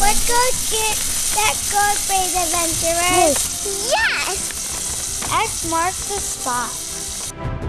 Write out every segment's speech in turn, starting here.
Let's go get that gold braid adventurers. Yes! X marks the spot.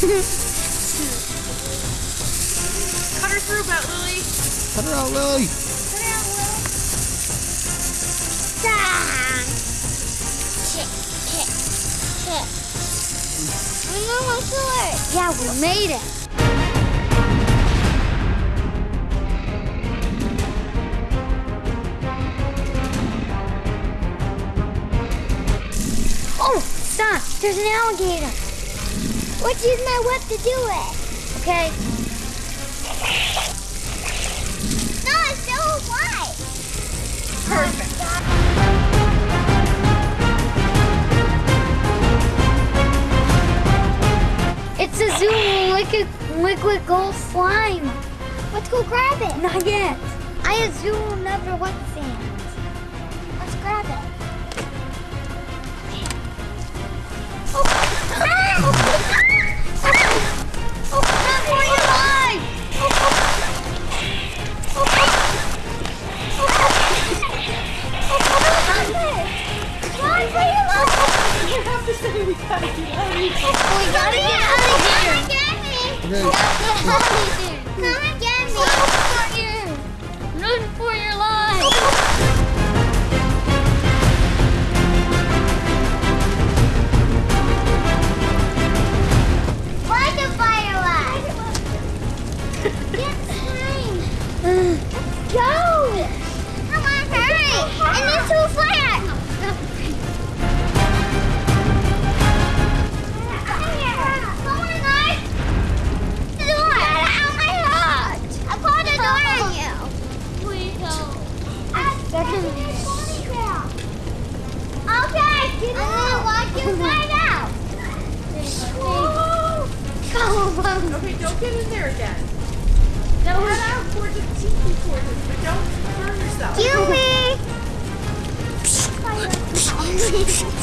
Cut her through, Bet Lily. Cut her out, Lily. Cut Ah! Kick, kick, kick. We know my sword. Yeah, we made it. Oh, stop! There's an alligator. Let's use my whip to do it. Okay. No, it's still alive. Perfect. It's a Zoom liquid, liquid gold slime. Let's go grab it. Not yet. I assume never wet sand. Let's grab it. Gotta get out of here. Come and get me. Come and get me. Run for your life. Okay, don't get in there again. Now head out towards the tiki torches, but don't burn yourself. Kill me!